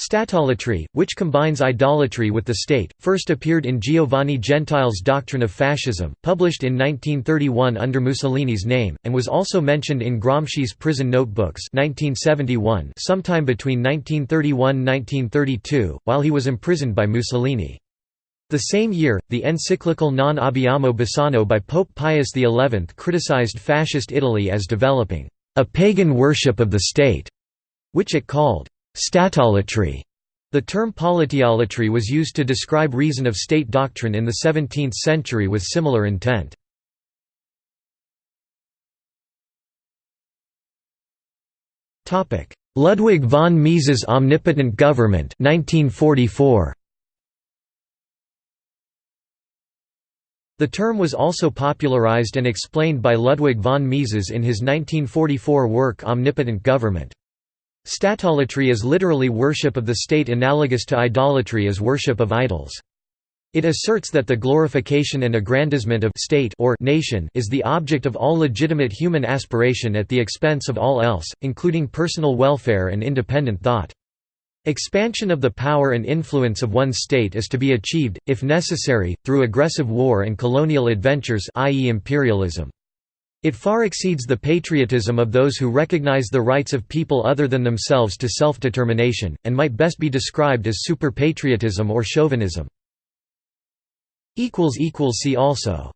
Statolatry, which combines idolatry with the state, first appeared in Giovanni Gentile's Doctrine of Fascism, published in 1931 under Mussolini's name, and was also mentioned in Gramsci's Prison Notebooks 1971 sometime between 1931–1932, while he was imprisoned by Mussolini. The same year, the encyclical Non abbiamo bisogno by Pope Pius XI criticized Fascist Italy as developing a pagan worship of the state, which it called Statolatry. The term politeolatry was used to describe reason of state doctrine in the 17th century with similar intent. Ludwig von Mises' Omnipotent Government 1944. The term was also popularized and explained by Ludwig von Mises in his 1944 work Omnipotent Government. Statolatry is literally worship of the state analogous to idolatry as worship of idols. It asserts that the glorification and aggrandizement of state or nation is the object of all legitimate human aspiration at the expense of all else, including personal welfare and independent thought. Expansion of the power and influence of one's state is to be achieved, if necessary, through aggressive war and colonial adventures i.e. imperialism. It far exceeds the patriotism of those who recognize the rights of people other than themselves to self-determination, and might best be described as super-patriotism or chauvinism. See also